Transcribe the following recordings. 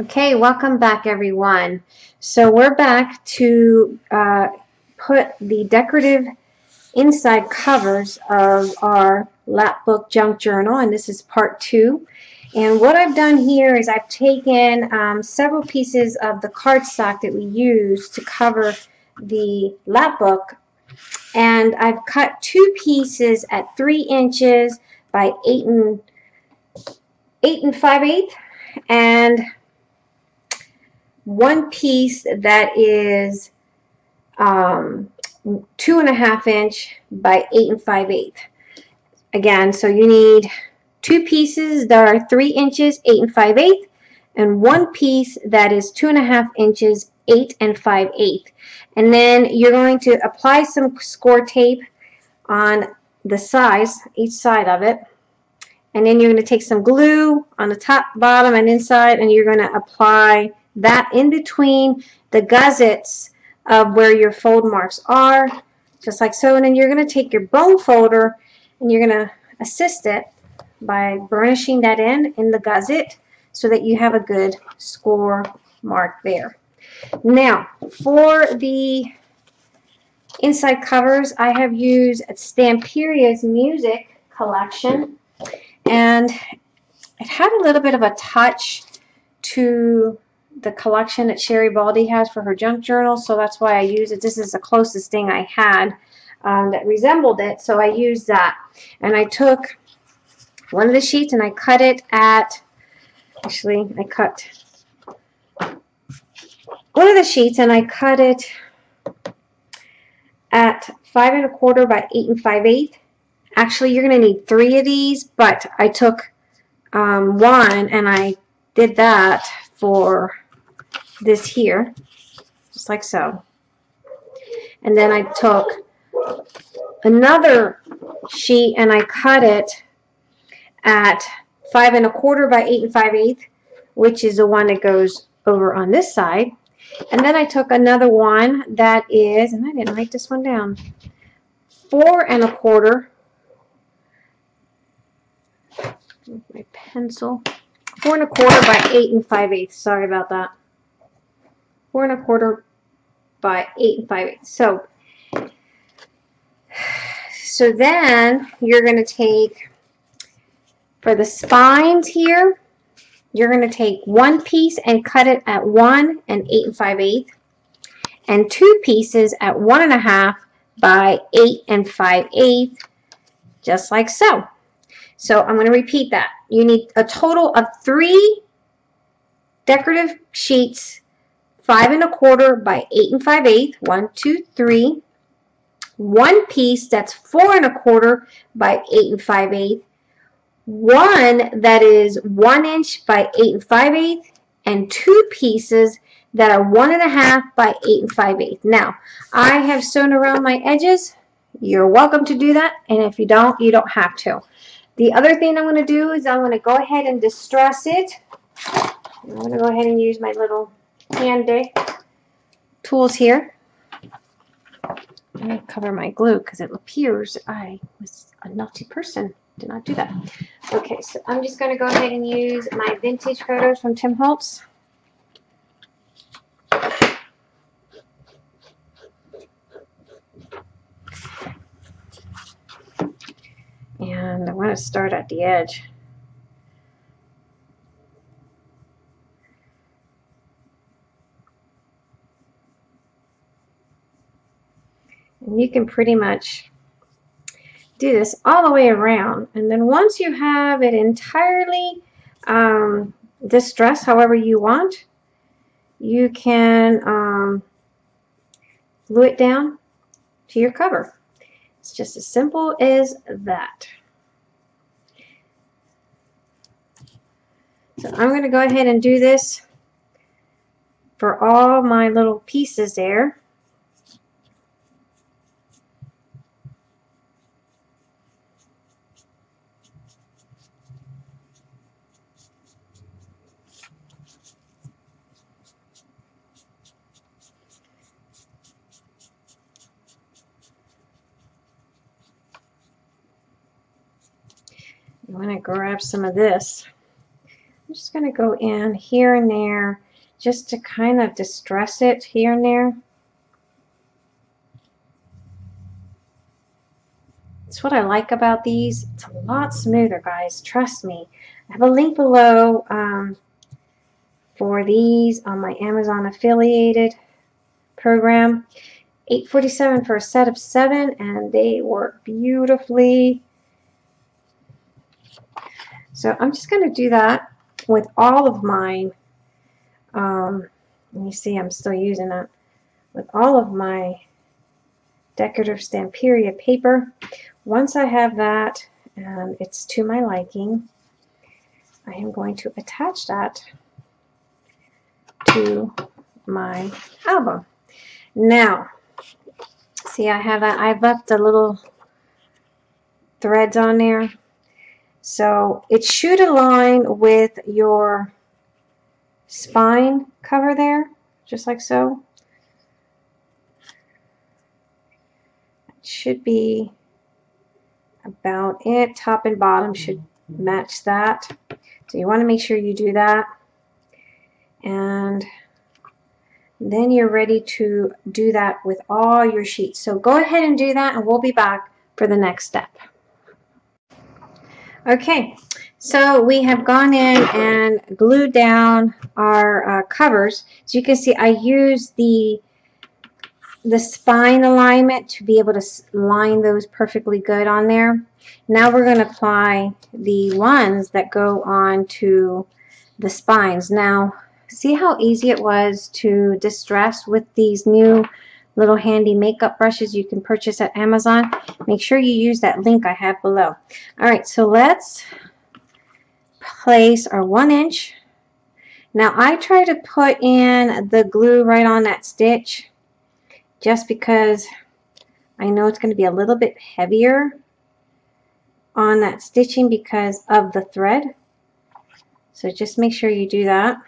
Okay, welcome back everyone. So we're back to uh, put the decorative inside covers of our Lapbook Junk Journal and this is part two. And what I've done here is I've taken um, several pieces of the cardstock that we use to cover the Lapbook and I've cut two pieces at three inches by eight and eight and five eighths and one piece that is um, two and a half inch by eight and five eighths. Again, so you need two pieces that are three inches, eight and five eighths, and one piece that is two and a half inches, eight and five eighths. And then you're going to apply some score tape on the sides, each side of it. And then you're going to take some glue on the top, bottom, and inside, and you're going to apply that in between the gussets of where your fold marks are, just like so. And then you're going to take your bone folder and you're going to assist it by burnishing that in in the gusset so that you have a good score mark there. Now, for the inside covers, I have used Stamperia's Music collection, and it had a little bit of a touch to the collection that Sherry Baldy has for her junk journal, so that's why I use it. This is the closest thing I had um, that resembled it, so I used that. And I took one of the sheets and I cut it at, actually, I cut one of the sheets and I cut it at five and a quarter by eight and five eighths. Actually, you're going to need three of these, but I took um, one and I did that for this here, just like so. And then I took another sheet and I cut it at five and a quarter by eight and five eighths, which is the one that goes over on this side. And then I took another one that is, and I didn't write this one down, four and a quarter, my pencil, four and a quarter by eight and five eighths. Sorry about that four and a quarter by eight and five eighths. So, so then you're going to take, for the spines here, you're going to take one piece and cut it at one and eight and five eighths, and two pieces at one and a half by eight and five eighths, just like so. So I'm going to repeat that. You need a total of three decorative sheets five and a quarter by eight and five eighths, one, two, three. One piece that's four and a quarter by eight and five eighths. One that is one inch by eight and five eighths, and two pieces that are one and a half by eight and five eighths. Now, I have sewn around my edges. You're welcome to do that, and if you don't, you don't have to. The other thing I'm going to do is I'm going to go ahead and distress it. I'm going to go ahead and use my little handy tools here. I'm going to cover my glue because it appears I was a naughty person. Did not do that. Okay, so I'm just going to go ahead and use my vintage photos from Tim Holtz. And I want to start at the edge. And you can pretty much do this all the way around. And then once you have it entirely um, distressed however you want, you can um, glue it down to your cover. It's just as simple as that. So I'm going to go ahead and do this for all my little pieces there. Grab some of this. I'm just going to go in here and there just to kind of distress it here and there. That's what I like about these. It's a lot smoother, guys. Trust me. I have a link below um, for these on my Amazon affiliated program. 847 for a set of seven, and they work beautifully. So I'm just going to do that with all of mine. Um, you see I'm still using it with all of my decorative Stamperia paper. Once I have that and it's to my liking, I am going to attach that to my album. Now, see I have that, I've left the little threads on there. So it should align with your spine cover there, just like so. It should be about it. Top and bottom should match that. So you want to make sure you do that. And then you're ready to do that with all your sheets. So go ahead and do that and we'll be back for the next step. Okay, so we have gone in and glued down our uh, covers. So you can see I use the the spine alignment to be able to line those perfectly good on there. Now we're going to apply the ones that go on to the spines. Now see how easy it was to distress with these new little handy makeup brushes you can purchase at Amazon. Make sure you use that link I have below. Alright, so let's place our one inch. Now I try to put in the glue right on that stitch just because I know it's going to be a little bit heavier on that stitching because of the thread. So just make sure you do that.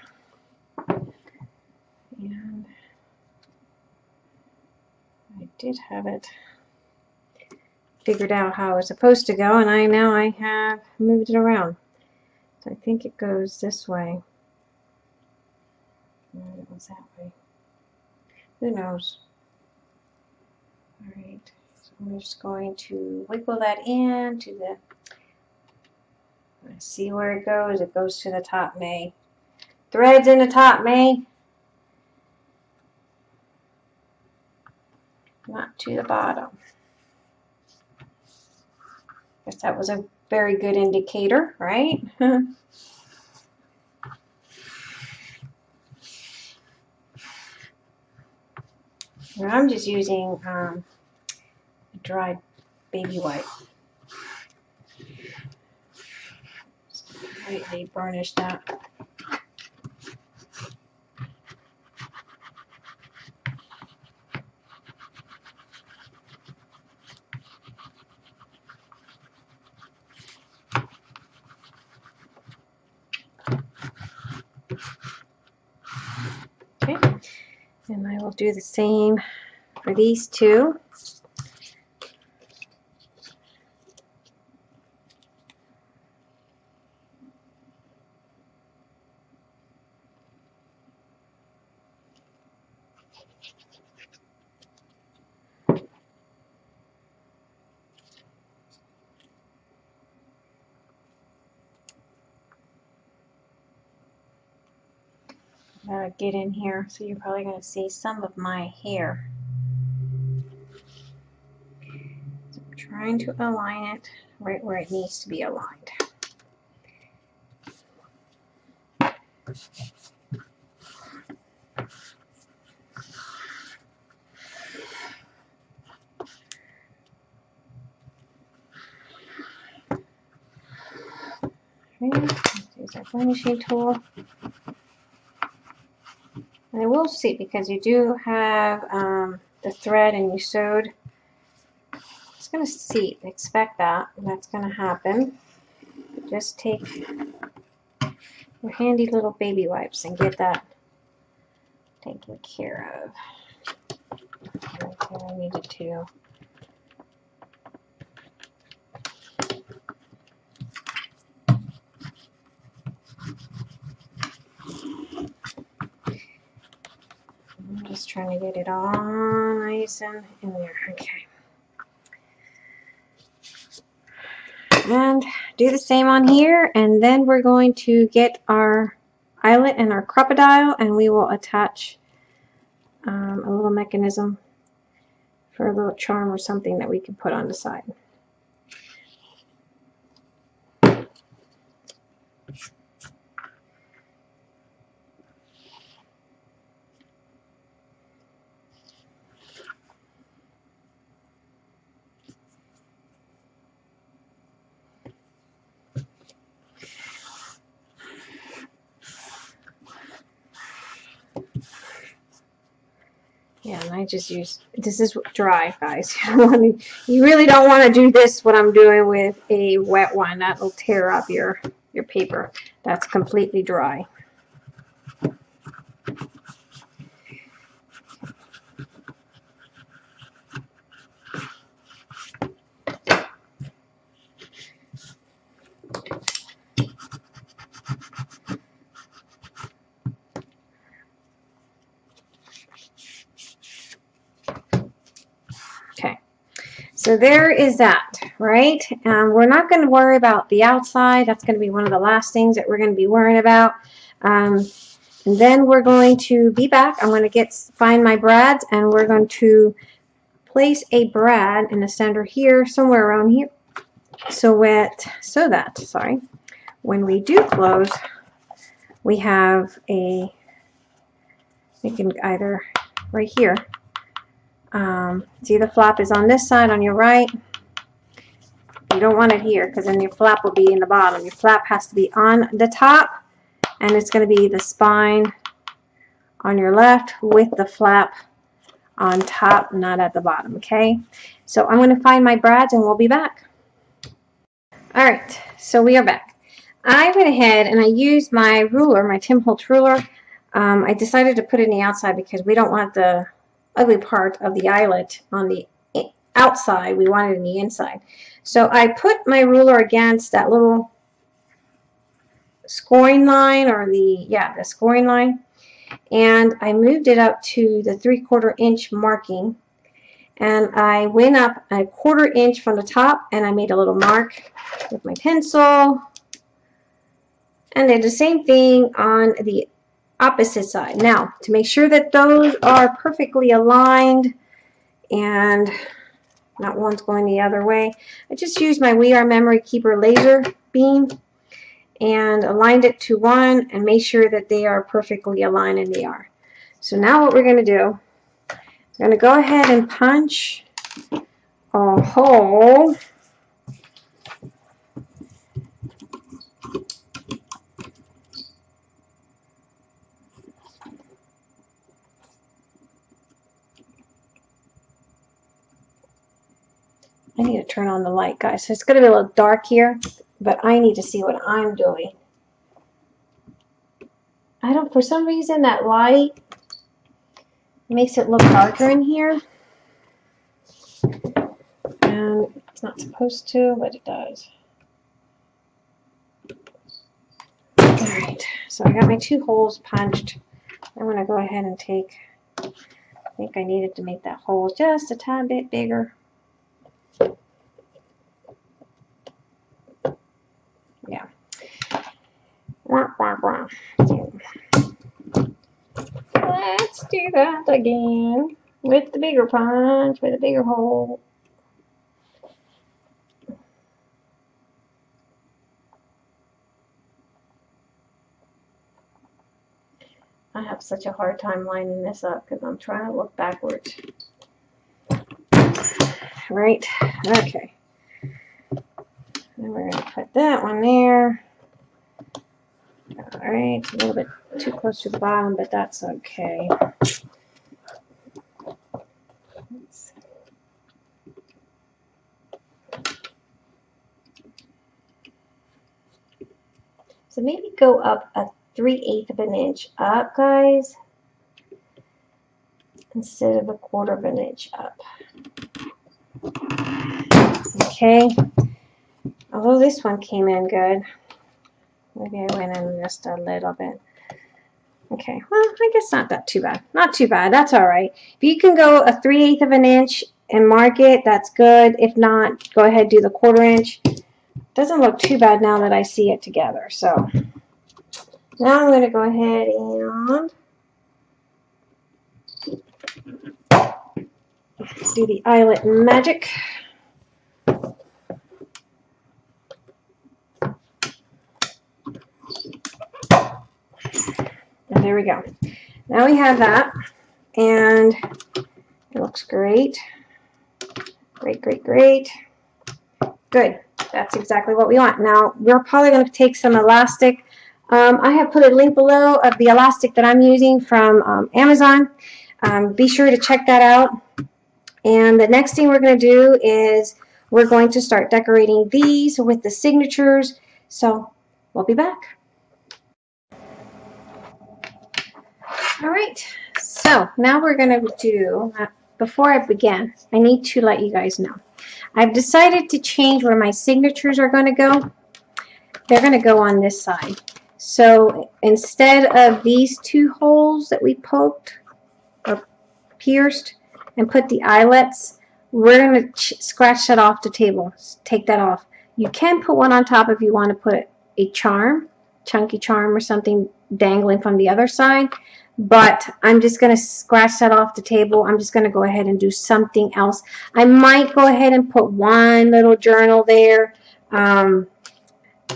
And I did have it figured out how it's supposed to go and I now I have moved it around. So I think it goes this way. it was that way. Who knows? Alright, so I'm just going to wiggle that in to the, see where it goes. It goes to the top, May. Threads in the top, May. Not to the bottom. Guess that was a very good indicator, right? I'm just using um, dried baby wipe. lightly burnish that. And I will do the same for these two. uh, get in here so you're probably going to see some of my hair. So I'm trying to align it right where it needs to be aligned. Okay, use our finishing tool. And I will see because you do have um, the thread and you sewed. It's going to see, expect that, that's going to happen. Just take your handy little baby wipes and get that taken care of. I needed to. Trying to get it all nice and in there. Okay. And do the same on here, and then we're going to get our eyelet and our Crop-a-Dile, and we will attach um, a little mechanism for a little charm or something that we can put on the side. Yeah, and I just use, this is dry, guys. you really don't want to do this, what I'm doing with a wet one. That'll tear up your, your paper. That's completely dry. So there is that, right? Um, we're not going to worry about the outside. That's going to be one of the last things that we're going to be worrying about. Um, and then we're going to be back. I'm going to get find my brads and we're going to place a brad in the center here, somewhere around here. So that, so that, sorry, when we do close, we have a, we can either right here, um, see the flap is on this side on your right. You don't want it here because then your flap will be in the bottom. Your flap has to be on the top and it's going to be the spine on your left with the flap on top, not at the bottom, okay? So I'm going to find my brads and we'll be back. All right, so we are back. I went ahead and I used my ruler, my Tim Holtz ruler. Um, I decided to put it in the outside because we don't want the ugly part of the eyelet on the outside. We want it in the inside. So I put my ruler against that little scoring line or the, yeah, the scoring line. And I moved it up to the three quarter inch marking. And I went up a quarter inch from the top and I made a little mark with my pencil. And did the same thing on the opposite side. Now, to make sure that those are perfectly aligned and not one's going the other way, I just used my We Are Memory Keeper laser beam and aligned it to one and made sure that they are perfectly aligned and they are. So now what we're going to do, I'm going to go ahead and punch a hole I need to turn on the light, guys. So it's going to be a little dark here, but I need to see what I'm doing. I don't, for some reason, that light makes it look darker in here. And it's not supposed to, but it does. Alright, so I got my two holes punched. I'm going to go ahead and take, I think I needed to make that hole just a tad bit bigger. Let's that again with the bigger punch, with a bigger hole. I have such a hard time lining this up because I'm trying to look backwards. Right, okay. Then we're going to put that one there. Alright, a little bit too close to the bottom, but that's okay. So maybe go up a 3 eighth of an inch up, guys, instead of a quarter of an inch up. Okay, although this one came in good. Maybe I went in just a little bit. Okay, well, I guess not that too bad. Not too bad. That's all right. If you can go a 3 eighth of an inch and mark it, that's good. If not, go ahead do the quarter inch. Doesn't look too bad now that I see it together. So now I'm going to go ahead and do the eyelet magic. And there we go. Now we have that, and it looks great. Great, great, great. Good. That's exactly what we want. Now, we're probably going to take some elastic. Um, I have put a link below of the elastic that I'm using from um, Amazon. Um, be sure to check that out. And the next thing we're going to do is we're going to start decorating these with the signatures. So we'll be back. All right, so now we're going to do, uh, before I begin, I need to let you guys know. I've decided to change where my signatures are going to go. They're going to go on this side. So instead of these two holes that we poked or pierced and put the eyelets, we're going to scratch that off the table. Take that off. You can put one on top if you want to put a charm, chunky charm or something dangling from the other side but I'm just going to scratch that off the table. I'm just going to go ahead and do something else. I might go ahead and put one little journal there, um,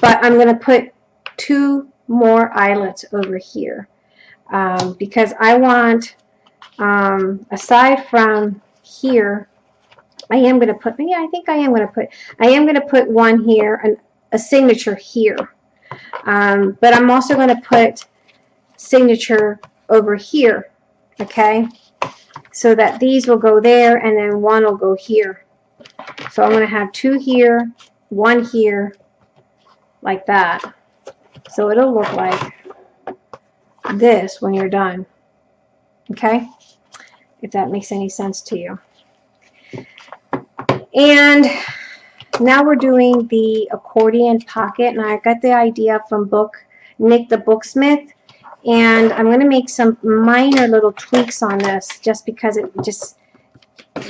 but I'm going to put two more eyelets over here um, because I want, um, aside from here, I am going to put, yeah, I think I am going to put, I am going to put one here, and a signature here. Um, but I'm also going to put signature over here, okay? So that these will go there and then one will go here. So I'm going to have two here, one here, like that. So it'll look like this when you're done. Okay? If that makes any sense to you. And now we're doing the accordion pocket. And I got the idea from book Nick the Booksmith and I'm going to make some minor little tweaks on this just because it just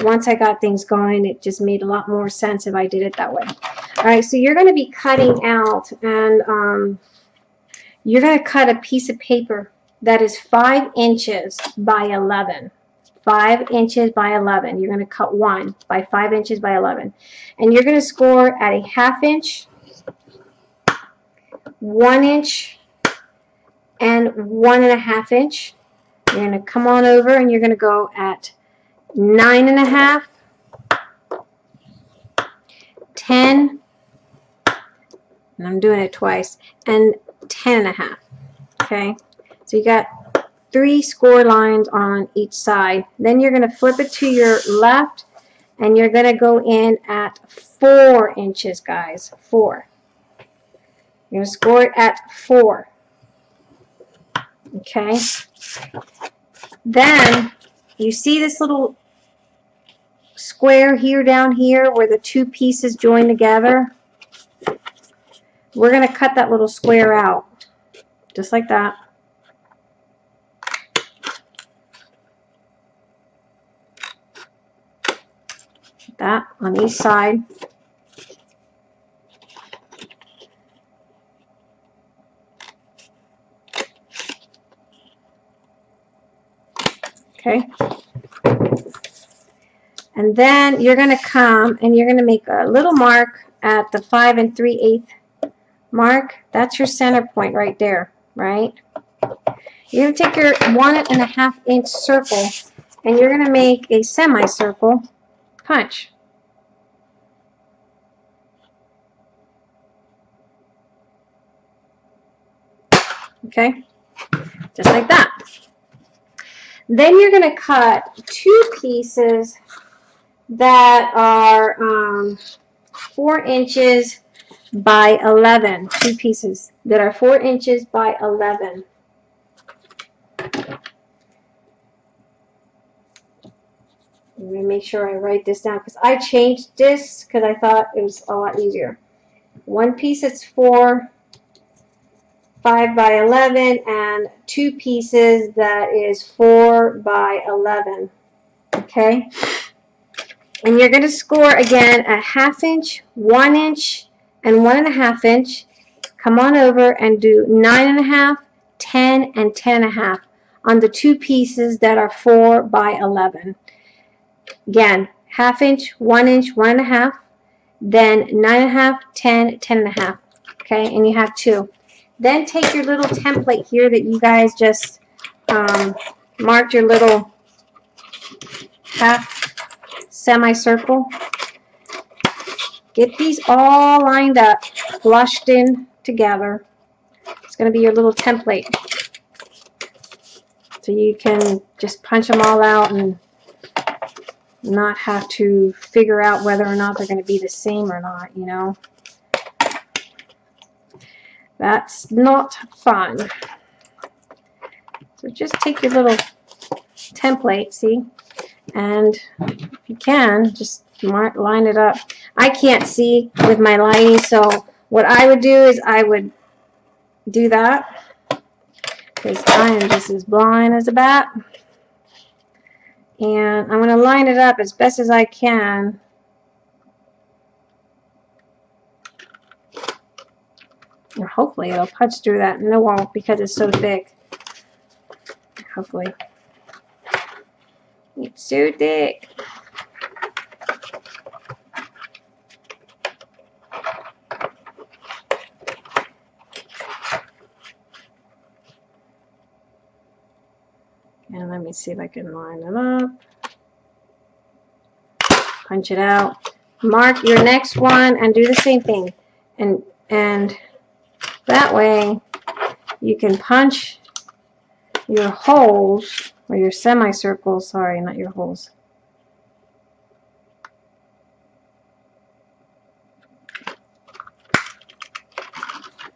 once I got things going it just made a lot more sense if I did it that way. Alright so you're going to be cutting out and um, you're going to cut a piece of paper that is 5 inches by 11 5 inches by 11 you're going to cut one by 5 inches by 11 and you're going to score at a half inch 1 inch and one and a half inch. You're going to come on over and you're going to go at nine and a half, 10, and I'm doing it twice, and 10 and a half. Okay, so you got three score lines on each side. Then you're going to flip it to your left, and you're going to go in at four inches, guys. Four. You're going to score it at four. Okay. Then you see this little square here down here where the two pieces join together? We're going to cut that little square out. Just like that. That on each side. Okay? And then you're going to come and you're going to make a little mark at the 5 and 3 eighth mark. That's your center point right there, right? You're going to take your one and a half inch circle and you're going to make a semicircle punch. Okay, just like that. Then you're going to cut two pieces that are um, 4 inches by 11. Two pieces that are 4 inches by 11. I'm going to make sure I write this down because I changed this because I thought it was a lot easier. One piece is 4 5 by 11 and two pieces that is 4 by 11. Okay? And you're going to score again a half inch, one inch, and one and a half inch. Come on over and do nine and a half, 10, and 10 and a half on the two pieces that are 4 by 11. Again, half inch, one inch, one and a half, then nine and a half, 10, 10 and a half. Okay, and you have two. Then take your little template here that you guys just um, marked your little half semicircle. Get these all lined up, flushed in together. It's going to be your little template. So you can just punch them all out and not have to figure out whether or not they're going to be the same or not, you know. That's not fun. So just take your little template, see, and if you can, just mark, line it up. I can't see with my lighting, so what I would do is I would do that because I am just as blind as a bat. And I'm going to line it up as best as I can Hopefully it'll punch through that. No, it won't because it's so thick. Hopefully. It's so thick. And let me see if I can line it up. Punch it out. Mark your next one and do the same thing. And and that way you can punch your holes or your semicircles, sorry, not your holes.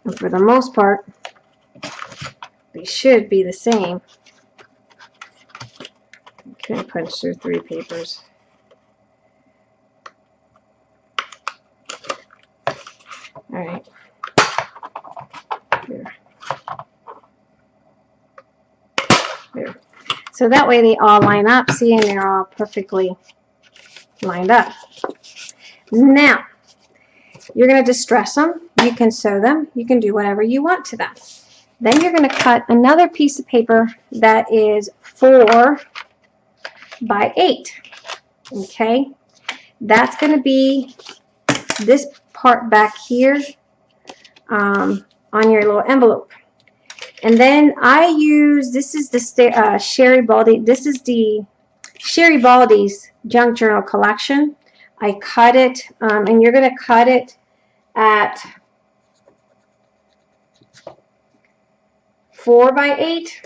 And for the most part, they should be the same. Okay, punch through three papers. All right. So that way they all line up, see, and they're all perfectly lined up. Now, you're going to distress them. You can sew them. You can do whatever you want to them. Then you're going to cut another piece of paper that is 4 by 8. Okay? That's going to be this part back here um, on your little envelope. And then I use, this is the uh, Sherry Baldy, this is the Sherry Baldy's Junk Journal collection. I cut it, um, and you're going to cut it at 4 by 8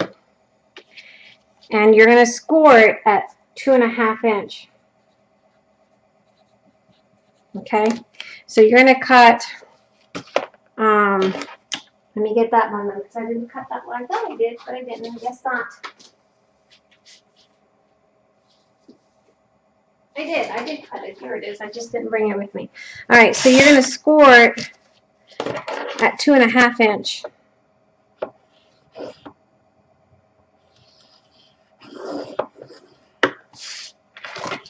and you're going to score it at two and a half inch. Okay, so you're going to cut um, let me get that one because I didn't cut that one. I thought I did, but I didn't. I guess not. I did. I did cut it. Here it is. I just didn't bring it with me. All right, so you're going to score it at two and a half inch.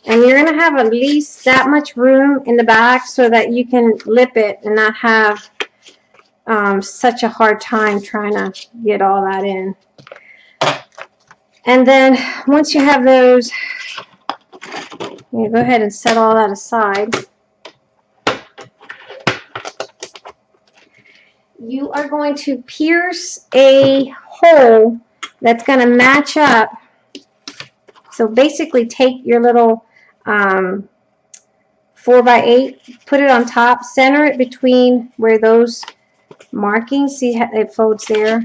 And you're going to have at least that much room in the back so that you can lip it and not have um, such a hard time trying to get all that in. And then once you have those, you go ahead and set all that aside. You are going to pierce a hole that's going to match up. So basically take your little um, 4 by 8 put it on top, center it between where those marking. See how it folds there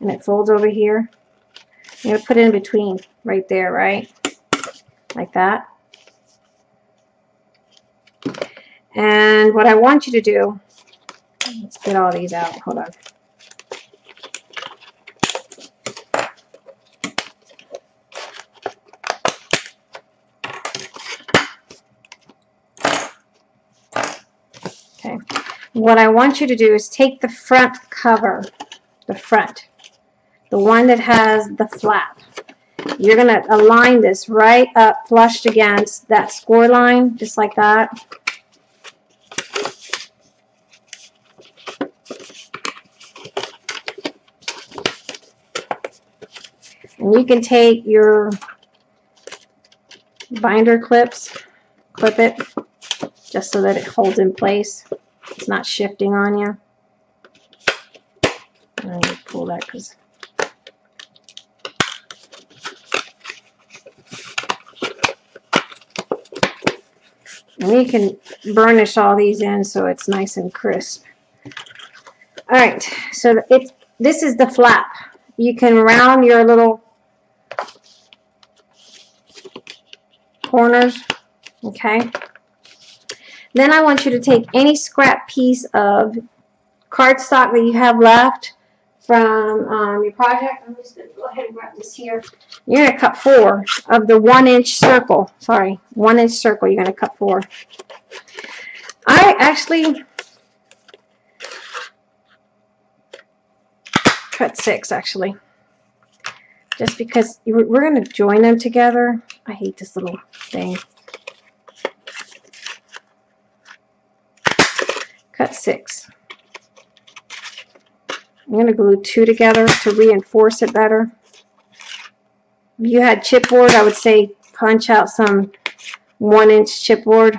and it folds over here. You're going to put it in between right there, right? Like that. And what I want you to do, let's get all these out. Hold on. What I want you to do is take the front cover the front, the one that has the flap. You're going to align this right up flushed against that score line, just like that. And you can take your binder clips, clip it, just so that it holds in place. It's not shifting on you. Let me pull that because And we can burnish all these in so it's nice and crisp. All right, so it's this is the flap. You can round your little corners, okay? Then I want you to take any scrap piece of cardstock that you have left from um, your project. I'm just going to go ahead and grab this here. You're going to cut four of the one inch circle. Sorry, one inch circle. You're going to cut four. I actually cut six actually. Just because we're going to join them together. I hate this little thing. Cut six. I'm going to glue two together to reinforce it better. If you had chipboard, I would say punch out some one inch chipboard.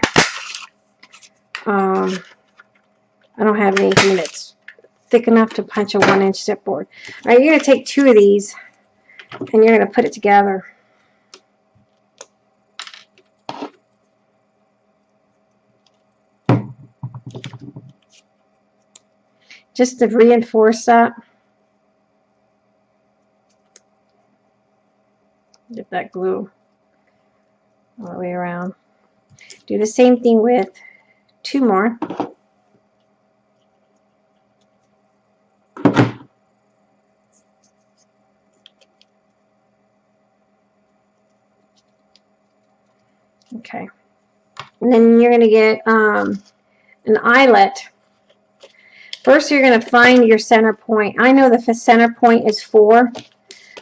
Um, I don't have anything that's thick enough to punch a one inch chipboard. All right, you're going to take two of these and you're going to put it together. Just to reinforce that. Get that glue all the way around. Do the same thing with two more. Okay. And then you're going to get um, an eyelet First, you're going to find your center point. I know the center point is 4,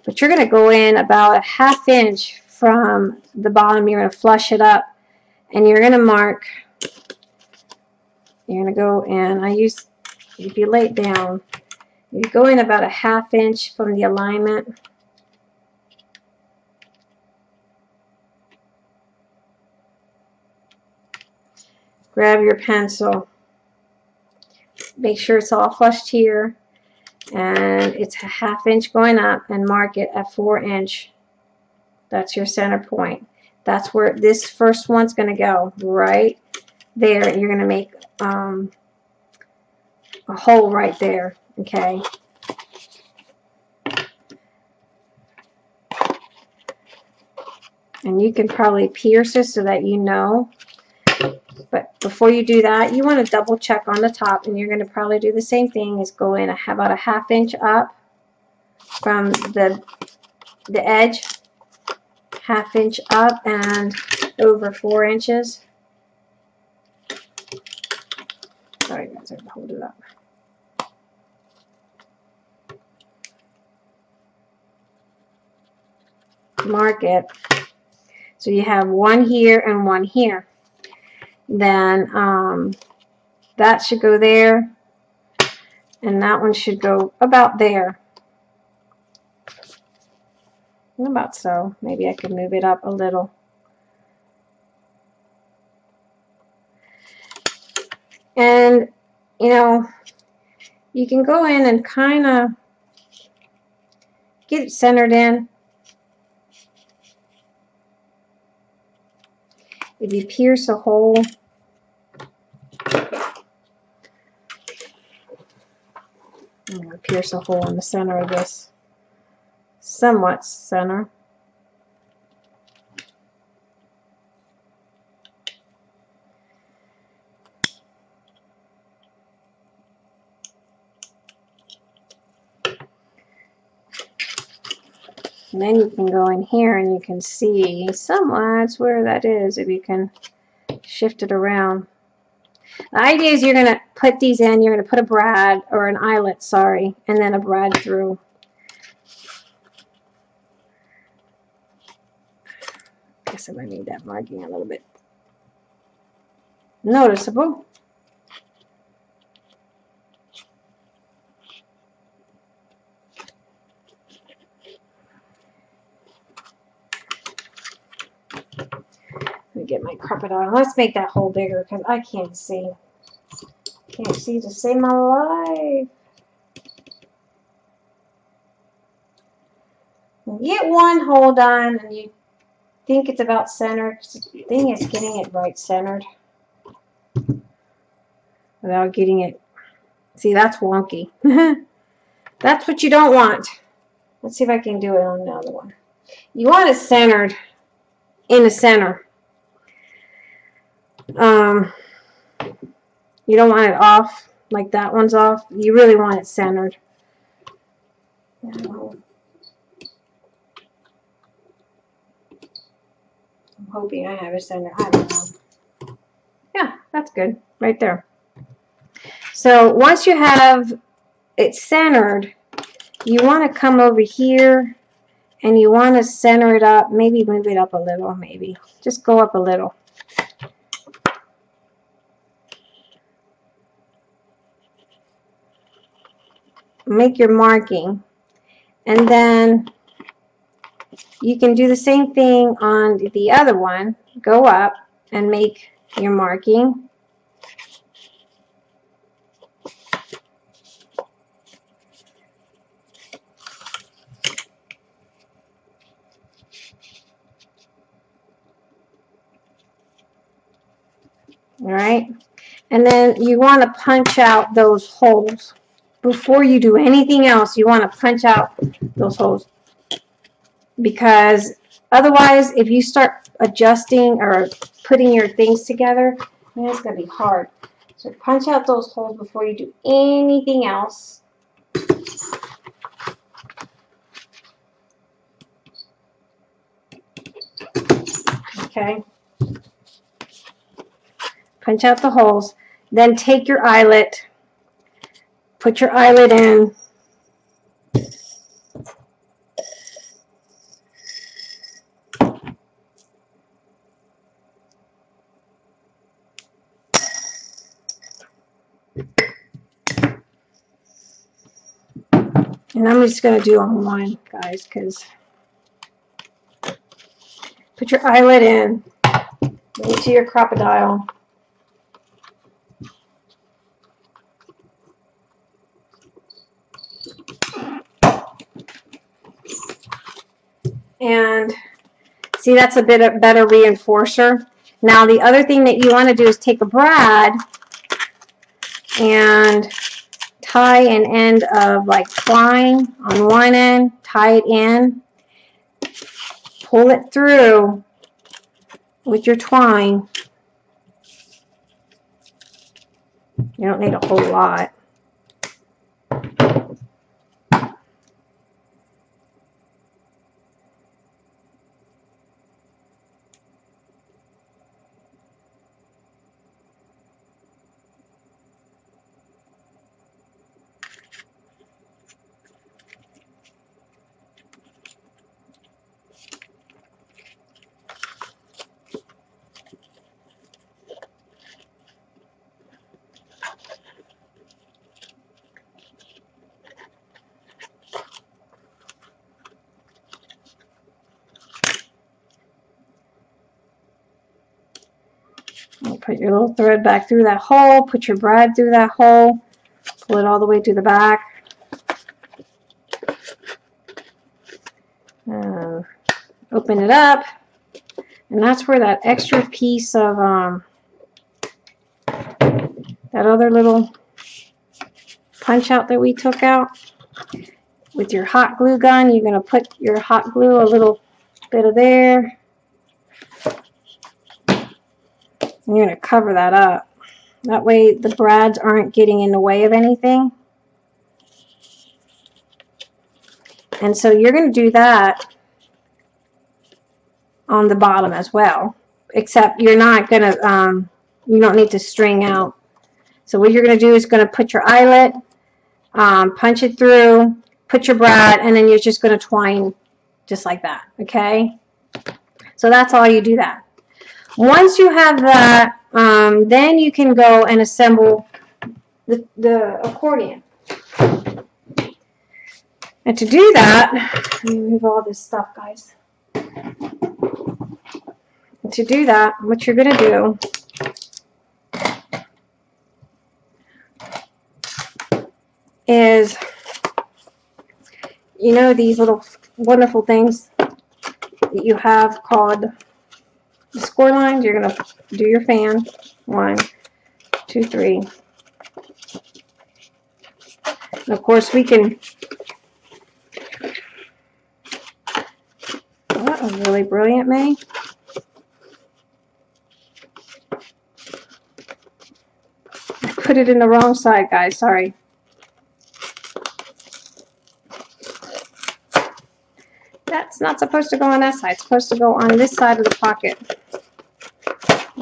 but you're going to go in about a half inch from the bottom. You're going to flush it up, and you're going to mark. You're going to go in. I use, if you lay it down, you go in about a half inch from the alignment. Grab your pencil make sure it's all flushed here. And it's a half inch going up and mark it at four inch. That's your center point. That's where this first one's going to go right there. You're going to make um, a hole right there okay? And you can probably pierce this so that you know but before you do that, you want to double check on the top and you're going to probably do the same thing is go in about a half inch up from the, the edge, half inch up and over four inches. Sorry guys, I hold it up. Mark it. So you have one here and one here then um, that should go there and that one should go about there. About so? Maybe I could move it up a little. And you know you can go in and kind of get it centered in if you pierce a hole. I'm going to pierce a hole in the center of this somewhat center then you can go in here and you can see somewhat where that is if you can shift it around. The idea is you're going to put these in, you're going to put a brad, or an eyelet, sorry, and then a brad through. I Guess I might need that marking a little bit noticeable. Get my Crop-a-Dile. Let's make that hole bigger because I can't see. Can't see to save my life. get one hole done and you think it's about centered. The thing is getting it right centered without getting it. See, that's wonky. that's what you don't want. Let's see if I can do it on another one. You want it centered in the center. Um, you don't want it off like that one's off. You really want it centered. I'm hoping I have it centered. I don't know. Yeah, that's good. Right there. So once you have it centered, you want to come over here and you want to center it up. Maybe move it up a little, maybe. Just go up a little. Make your marking. And then you can do the same thing on the other one. Go up and make your marking. All right. And then you want to punch out those holes before you do anything else, you want to punch out those holes. Because otherwise, if you start adjusting or putting your things together, man, it's going to be hard. So punch out those holes before you do anything else. Okay. Punch out the holes. Then take your eyelet Put your eyelet in. And I'm just going to do on one, guys, because put your eyelet in into your Crop-a-Dile. And see, that's a bit of better reinforcer. Now, the other thing that you want to do is take a brad and tie an end of like twine on one end, tie it in, pull it through with your twine. You don't need a whole lot. Put your little thread back through that hole. Put your brad through that hole. Pull it all the way to the back. Uh, open it up. And that's where that extra piece of um, that other little punch out that we took out. With your hot glue gun, you're going to put your hot glue a little bit of there you're going to cover that up. That way the brads aren't getting in the way of anything. And so you're going to do that on the bottom as well. Except you're not going to, um, you don't need to string out So what you're going to do is going to put your eyelet, um, punch it through, put your brad, and then you're just going to twine just like that, okay? So that's all you do that. Once you have that, um, then you can go and assemble the, the accordion. And to do that, let me move all this stuff, guys. And to do that, what you're going to do is, you know, these little wonderful things that you have called the score lines. You're going to do your fan. One, two, three. And of course, we can. Oh, that was really brilliant, May. I put it in the wrong side, guys. Sorry. That's not supposed to go on that side. It's supposed to go on this side of the pocket.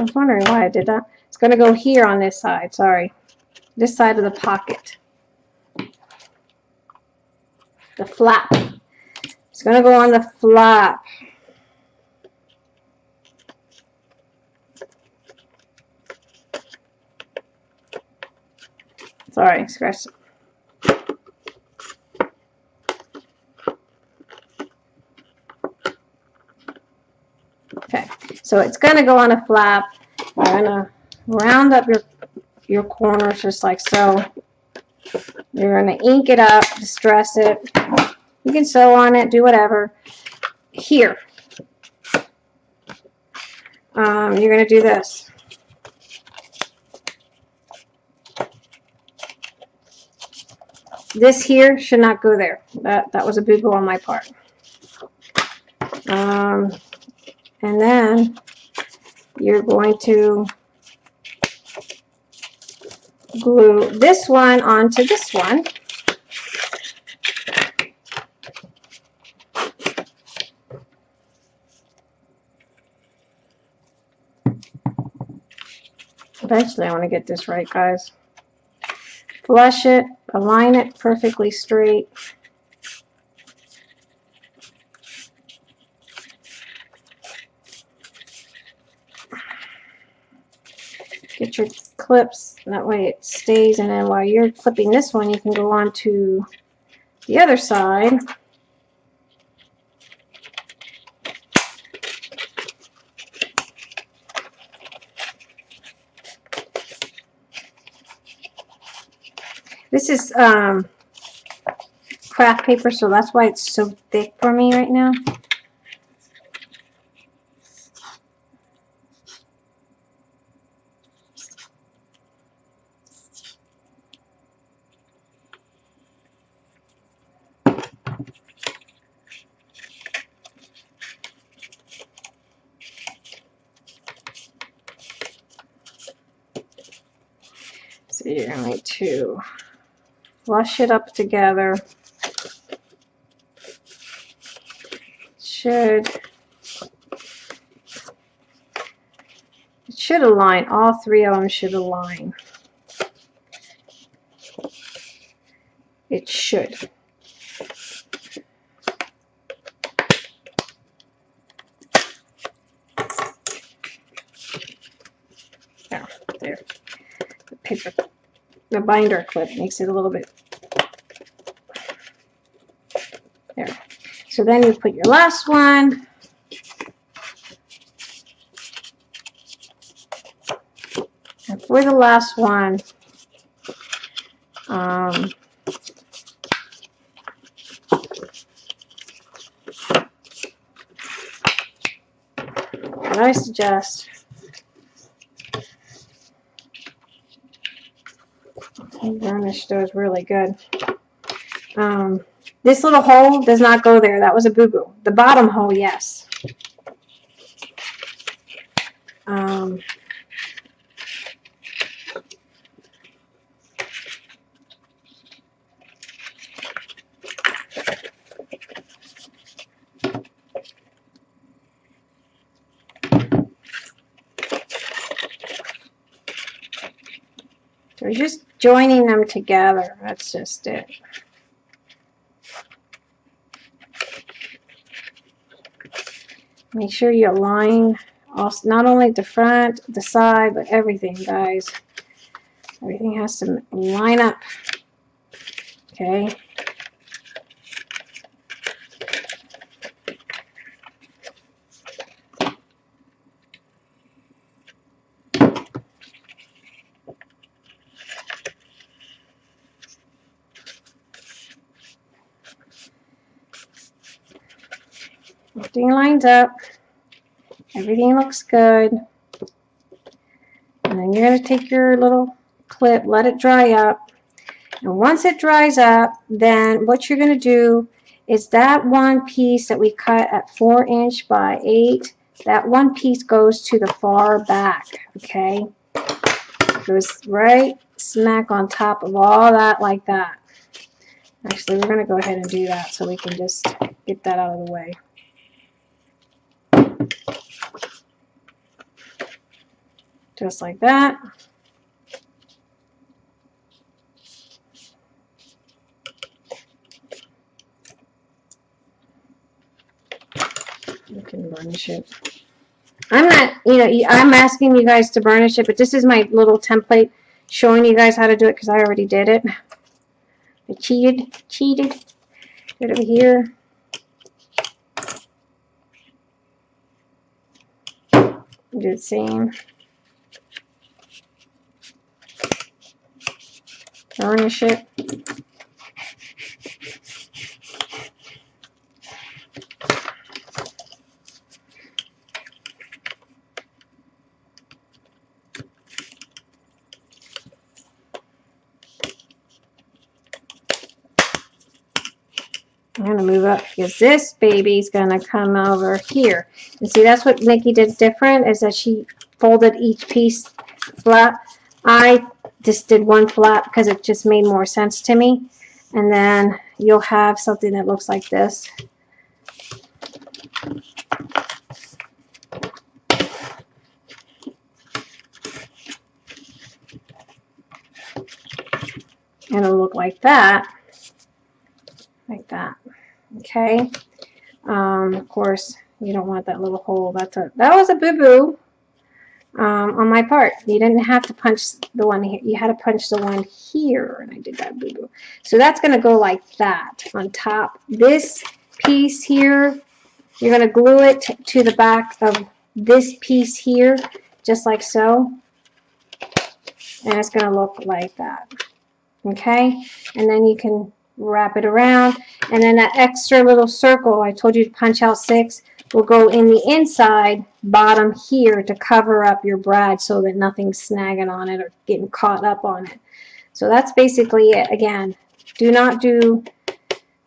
I was wondering why I did that. It's going to go here on this side. Sorry. This side of the pocket. The flap. It's going to go on the flap. Sorry, scratch. Okay, so it's going to go on a flap. You're going to round up your your corners just like so. You're going to ink it up, distress it. You can sew on it, do whatever. Here, um, you're going to do this. This here should not go there. That, that was a boo-boo on my part. Um, and then you're going to glue this one onto this one. Eventually I want to get this right, guys. Flush it, align it perfectly straight. Your clips, that way it stays, and then while you're clipping this one, you can go on to the other side. This is um, craft paper, so that's why it's so thick for me right now. So you're going to flush it up together. Should it should align. All three of them should align. It should. There, there. The paper, the binder clip makes it a little bit there. So then you put your last one. And for the last one, um, I suggest varnish those really good. Um, this little hole does not go there. That was a boo-boo. The bottom hole, yes. Um, we're just joining them together. That's just it. Make sure you align also, not only the front, the side, but everything, guys. Everything has to line up. Okay. Everything lines up. Everything looks good. And then you're going to take your little clip, let it dry up. And once it dries up, then what you're going to do is that one piece that we cut at 4 inch by 8, that one piece goes to the far back, okay? Goes right smack on top of all that like that. Actually, we're going to go ahead and do that so we can just get that out of the way. Just like that. You can burnish it. I'm not, you know, I'm asking you guys to burnish it, but this is my little template showing you guys how to do it because I already did it. I cheated, cheated. Get over here. Same. Burnish it. I'm going to move up because this baby's going to come over here. And see, that's what Nikki did different is that she folded each piece flat. I just did one flat because it just made more sense to me. And then you'll have something that looks like this. And it'll look like that. Like that. Okay. Um, of course, you don't want that little hole. That's a that was a boo-boo um, on my part. You didn't have to punch the one here. You had to punch the one here, and I did that boo-boo. So that's going to go like that on top. This piece here, you're going to glue it to the back of this piece here, just like so. And it's going to look like that. Okay? And then you can wrap it around. And then that extra little circle, I told you to punch out six, will go in the inside bottom here to cover up your brad so that nothing's snagging on it or getting caught up on it. So that's basically it. Again, do not do,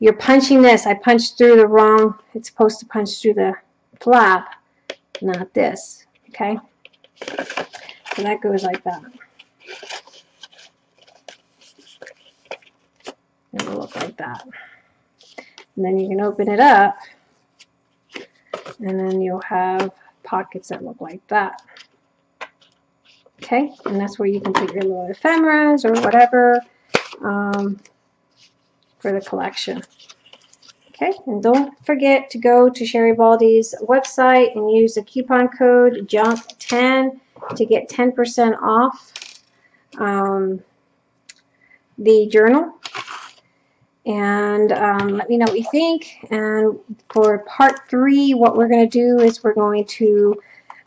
you're punching this. I punched through the wrong, it's supposed to punch through the flap, not this. Okay? So that goes like that. It'll look like that. And then you can open it up and then you'll have pockets that look like that. Okay, and that's where you can put your little ephemeras or whatever um, for the collection. Okay, and don't forget to go to Sherry Baldy's website and use the coupon code JUNK10 to get 10% off um, the journal and um, let me know what you think. And for part three, what we're going to do is we're going to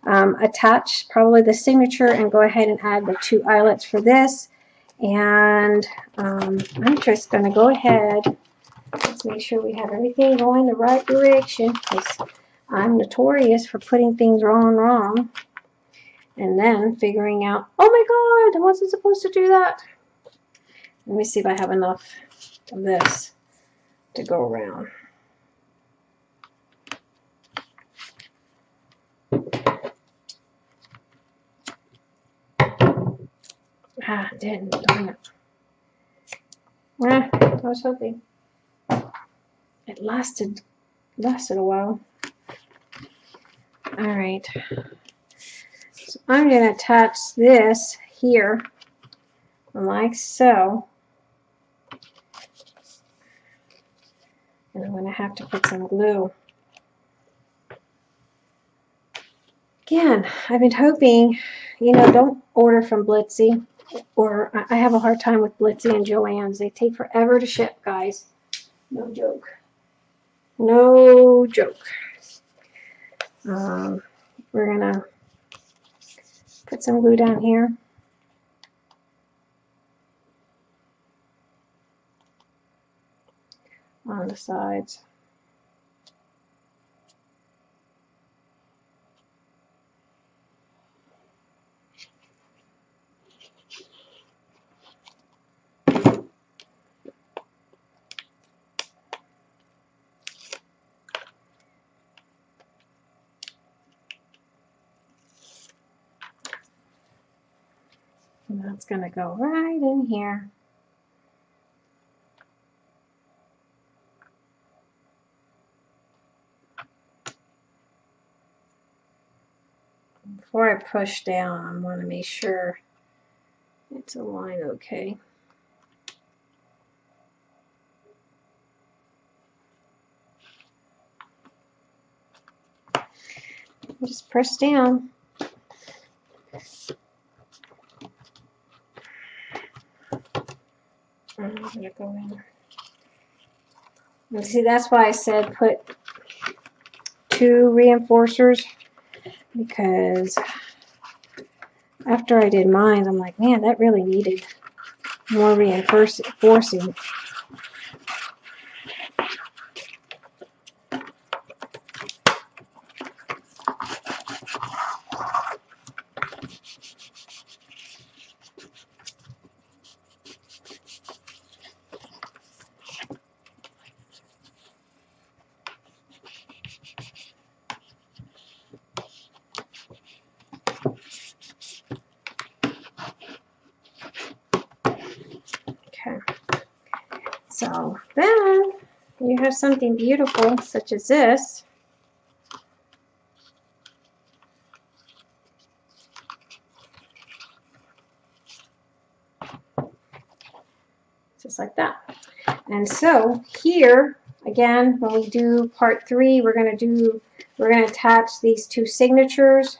um, attach probably the signature and go ahead and add the two eyelets for this. And um, I'm just going to go ahead. Let's make sure we have everything going the right direction because I'm notorious for putting things wrong wrong. And then figuring out, oh my God, I wasn't supposed to do that. Let me see if I have enough this to go around. Ah, didn't, darn it. Ah, I was hoping. It lasted, lasted a while. Alright. So I'm going to attach this here like so. And I'm going to have to put some glue. Again, I've been hoping, you know, don't order from Blitsy, Or I have a hard time with Blitsy and Joann's. They take forever to ship, guys. No joke. No joke. Um, we're going to put some glue down here. On the sides. And that's going to go right in here. Before I push down, I want to make sure it's aligned okay. Just press down. I'm gonna go in. And see, that's why I said put two reinforcers because after I did mine, I'm like, man, that really needed more reinforcing. So then you have something beautiful such as this. Just like that. And so here, again, when we do part three, we're going to do, we're going to attach these two signatures.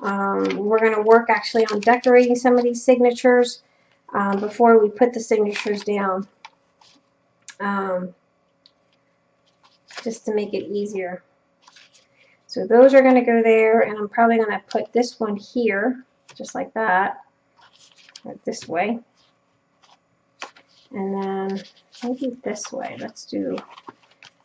Um, we're going to work actually on decorating some of these signatures um, before we put the signatures down um, just to make it easier. So those are going to go there, and I'm probably going to put this one here, just like that, right this way. And then maybe this way. Let's do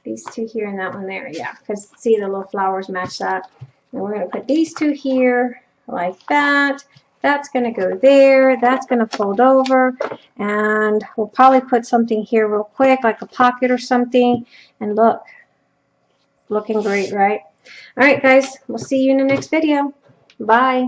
these two here and that one there. Yeah, because see the little flowers match that. And we're going to put these two here like that. That's going to go there. That's going to fold over. And we'll probably put something here real quick, like a pocket or something. And look, looking great, right? All right, guys, we'll see you in the next video. Bye.